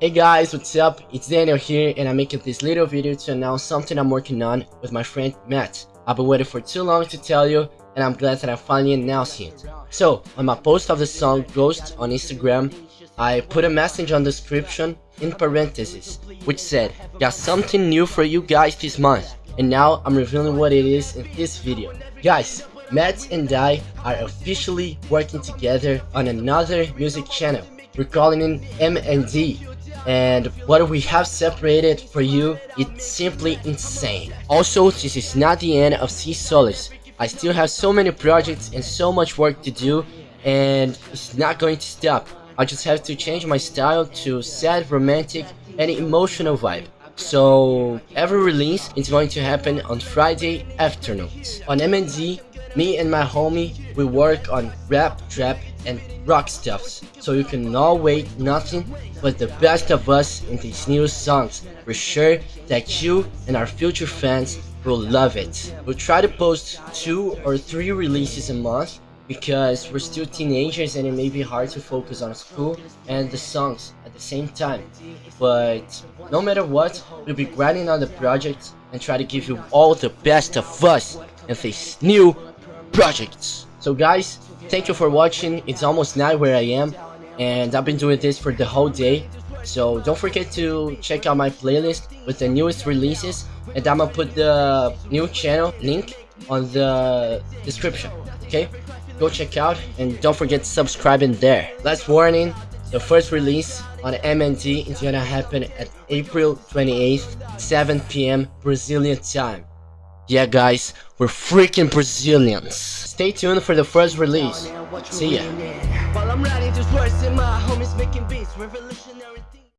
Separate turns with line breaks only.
Hey guys, what's up? It's Daniel here and I'm making this little video to announce something I'm working on with my friend Matt. I've been waiting for too long to tell you and I'm glad that I'm finally announcing it. So, on my post of the song Ghost on Instagram, I put a message on the description in parentheses, which said, got something new for you guys this month. And now I'm revealing what it is in this video. Guys, Matt and I are officially working together on another music channel. We're calling it M&D and what we have separated for you it's simply insane. Also this is not the end of Sea Solace. I still have so many projects and so much work to do and it's not going to stop. I just have to change my style to sad romantic and emotional vibe. So every release is going to happen on Friday afternoons. On M&D me and my homie we work on rap trap and rock stuffs, so you can all wait nothing but the best of us in these new songs. We're sure that you and our future fans will love it. We'll try to post two or three releases a month because we're still teenagers and it may be hard to focus on school and the songs at the same time. But no matter what, we'll be grinding on the project and try to give you all the best of us in these new projects. So guys, thank you for watching. It's almost night where I am, and I've been doing this for the whole day. So don't forget to check out my playlist with the newest releases, and I'm gonna put the new channel link on the description. Okay, go check out, and don't forget to subscribe in there. Last warning: the first release on M&D is gonna happen at April 28th, 7 p.m. Brazilian time. Yeah guys, we're freaking Brazilians. Stay tuned for the first release. See ya.